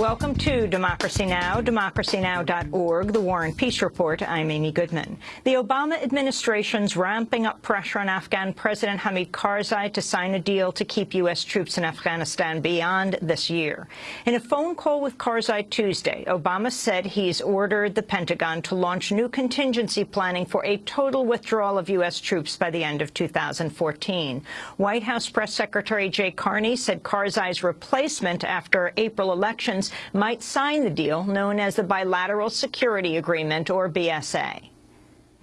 Welcome to Democracy Now!, democracynow.org, the War and Peace Report. I'm Amy Goodman. The Obama administration's ramping up pressure on Afghan President Hamid Karzai to sign a deal to keep U.S. troops in Afghanistan beyond this year. In a phone call with Karzai Tuesday, Obama said he's ordered the Pentagon to launch new contingency planning for a total withdrawal of U.S. troops by the end of 2014. White House Press Secretary Jay Carney said Karzai's replacement after April elections might sign the deal known as the Bilateral Security Agreement, or BSA.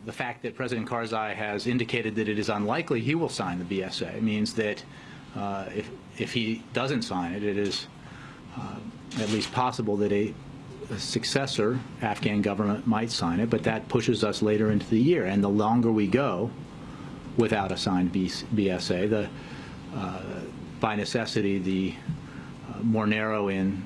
The fact that President Karzai has indicated that it is unlikely he will sign the BSA means that uh, if, if he doesn't sign it, it is uh, at least possible that a, a, successor Afghan government might sign it, but that pushes us later into the year. And the longer we go without a signed BSA, the, uh, by necessity, the uh, more narrow in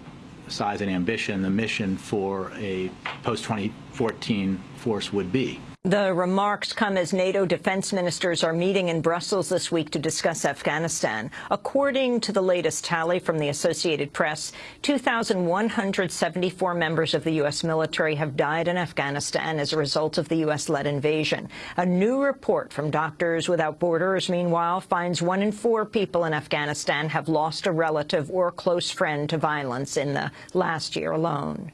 size and ambition the mission for a post-2014 force would be. The remarks come as NATO defense ministers are meeting in Brussels this week to discuss Afghanistan. According to the latest tally from the Associated Press, 2,174 members of the U.S. military have died in Afghanistan as a result of the U.S.-led invasion. A new report from Doctors Without Borders, meanwhile, finds one in four people in Afghanistan have lost a relative or close friend to violence in the last year alone.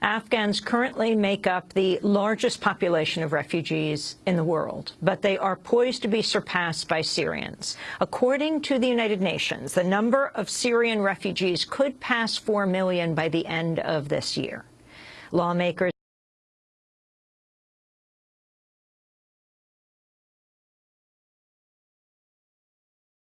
Afghans currently make up the largest population of refugees in the world, but they are poised to be surpassed by Syrians. According to the United Nations, the number of Syrian refugees could pass 4 million by the end of this year. Lawmakers